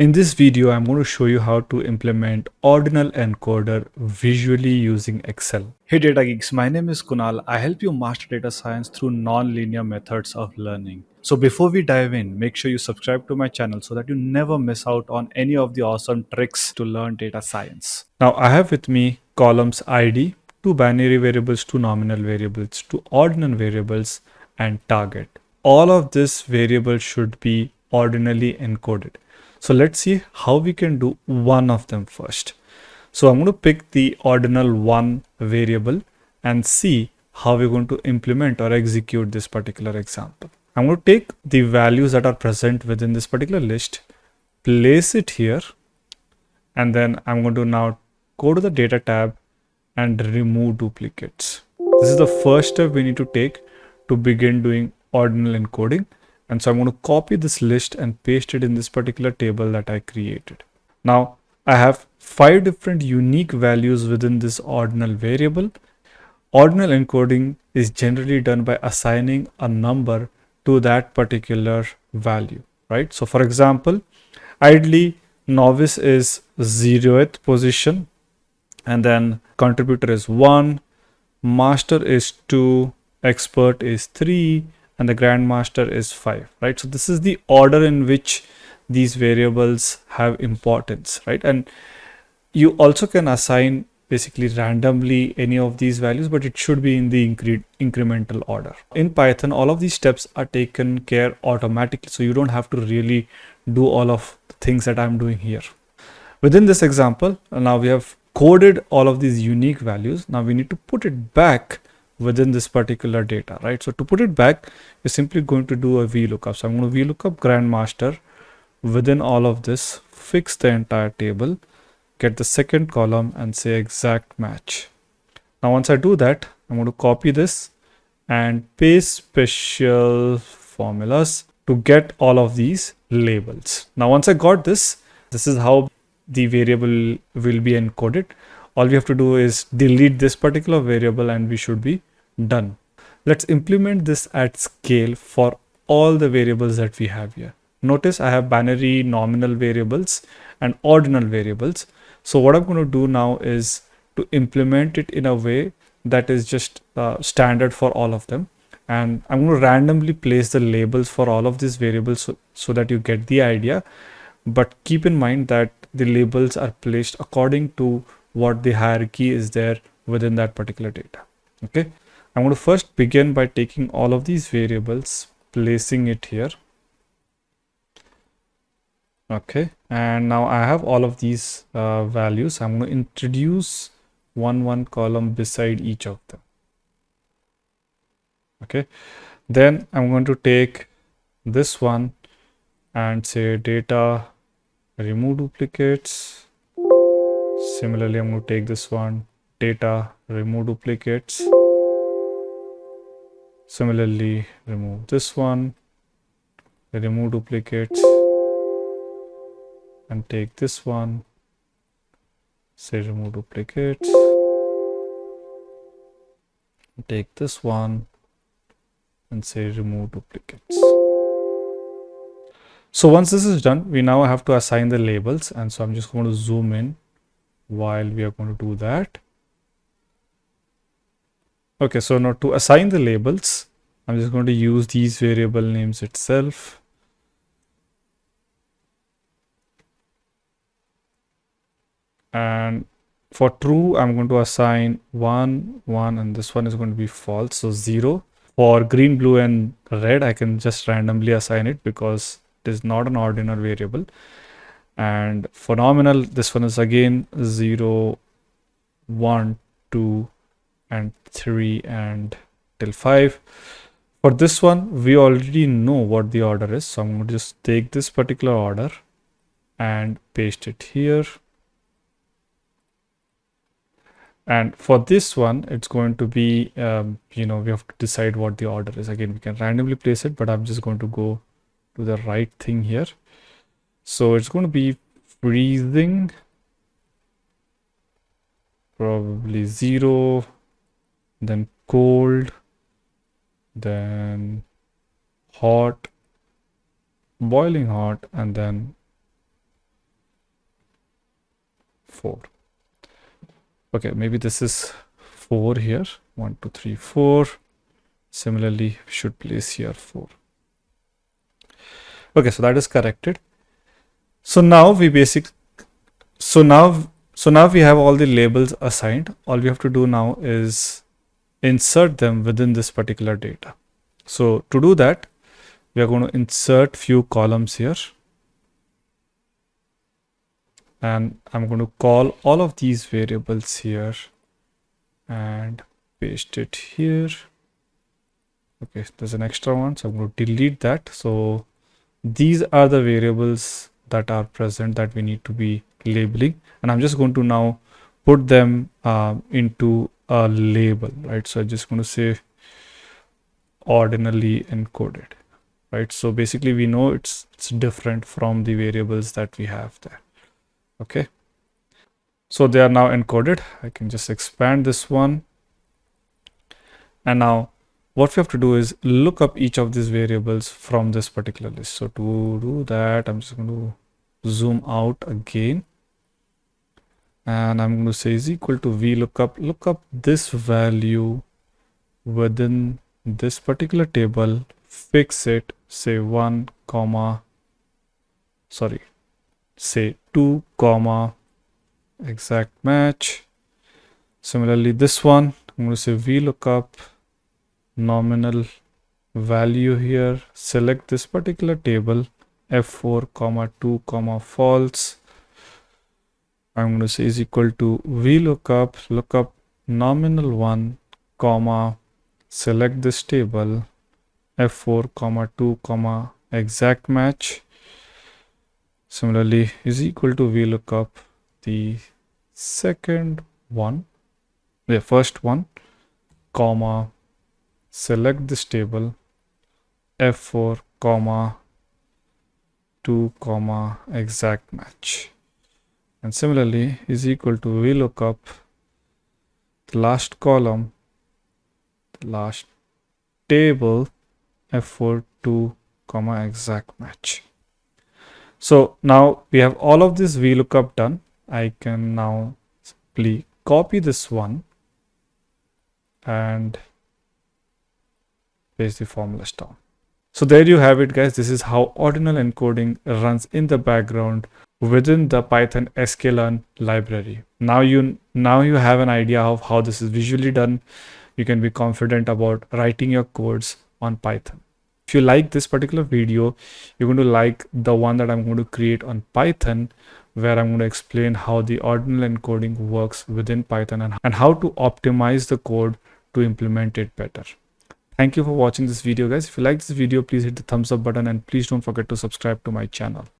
In this video, I'm going to show you how to implement ordinal encoder visually using Excel. Hey data geeks, my name is Kunal. I help you master data science through non-linear methods of learning. So before we dive in, make sure you subscribe to my channel so that you never miss out on any of the awesome tricks to learn data science. Now I have with me columns ID, two binary variables, two nominal variables, two ordinal variables, and target. All of this variables should be ordinally encoded. So let's see how we can do one of them first. So I'm going to pick the ordinal one variable and see how we're going to implement or execute this particular example. I'm going to take the values that are present within this particular list, place it here, and then I'm going to now go to the data tab and remove duplicates. This is the first step we need to take to begin doing ordinal encoding. And so I'm going to copy this list and paste it in this particular table that I created. Now I have five different unique values within this ordinal variable. Ordinal encoding is generally done by assigning a number to that particular value, right? So for example, ideally novice is zeroth position and then contributor is one, master is two, expert is three, and the grandmaster is 5 right? So this is the order in which these variables have importance right? And you also can assign basically randomly any of these values but it should be in the incre incremental order. In python all of these steps are taken care automatically so you don't have to really do all of the things that i'm doing here. Within this example now we have coded all of these unique values. Now we need to put it back within this particular data, right? So to put it back, you're simply going to do a VLOOKUP. So I'm going to VLOOKUP grandmaster within all of this, fix the entire table, get the second column and say exact match. Now, once I do that, I'm going to copy this and paste special formulas to get all of these labels. Now, once I got this, this is how the variable will be encoded. All we have to do is delete this particular variable and we should be Done. Let's implement this at scale for all the variables that we have here. Notice I have binary nominal variables and ordinal variables. So what I'm going to do now is to implement it in a way that is just uh, standard for all of them. And I'm going to randomly place the labels for all of these variables so, so that you get the idea. But keep in mind that the labels are placed according to what the hierarchy is there within that particular data. Okay. I'm going to first begin by taking all of these variables, placing it here. Okay, and now I have all of these uh, values. I'm going to introduce one one column beside each of them. Okay, then I'm going to take this one and say data remove duplicates. Similarly, I'm going to take this one data remove duplicates Similarly, remove this one, remove duplicates, and take this one, say remove duplicates, take this one, and say remove duplicates. So once this is done, we now have to assign the labels. And so I'm just going to zoom in while we are going to do that. Okay, so now to assign the labels, I'm just going to use these variable names itself. And for true, I'm going to assign 1, 1, and this one is going to be false, so 0. For green, blue, and red, I can just randomly assign it because it is not an ordinal variable. And for nominal, this one is again 0, 1, 2, and 3 and till 5 for this one we already know what the order is so i'm going to just take this particular order and paste it here. And for this one it's going to be um, you know we have to decide what the order is. Again we can randomly place it but i'm just going to go to the right thing here. So it's going to be freezing probably zero then cold then hot boiling hot and then 4 okay maybe this is 4 here. 1 2 3 4 similarly we should place here 4 okay so that is corrected. So now we basic so now so now we have all the labels assigned. All we have to do now is insert them within this particular data. So to do that we are going to insert few columns here. And I'm going to call all of these variables here and paste it here. Okay there's an extra one so I'm going to delete that. So these are the variables that are present that we need to be labeling. And I'm just going to now put them uh, into a label right? So I'm just going to say ordinally encoded right? So basically we know it's it's different from the variables that we have there okay? So they are now encoded. I can just expand this one. And now what we have to do is look up each of these variables from this particular list. So to do that i'm just going to zoom out again and i'm going to say is equal to vlookup look up this value within this particular table. Fix it. Say 1 comma sorry say 2 comma exact match. Similarly this one i'm going to say vlookup nominal value here. Select this particular table. F4 comma 2 comma false i'm going to say is equal to vlookup lookup nominal 1 comma select this table f4 comma 2 comma exact match. Similarly is equal to vlookup the second one the first one comma select this table f4 comma 2 comma exact match and similarly is equal to vlookup the last column the last table f4 2 comma exact match. So now we have all of this vlookup done. I can now simply copy this one and paste the formulas down. So there you have it guys. This is how ordinal encoding runs in the background within the python sklearn library now you now you have an idea of how this is visually done you can be confident about writing your codes on Python. If you like this particular video, you're going to like the one that I'm going to create on Python, where I'm going to explain how the ordinal encoding works within Python and, and how to optimize the code to implement it better. Thank you for watching this video guys. If you like this video, please hit the thumbs up button and please don't forget to subscribe to my channel.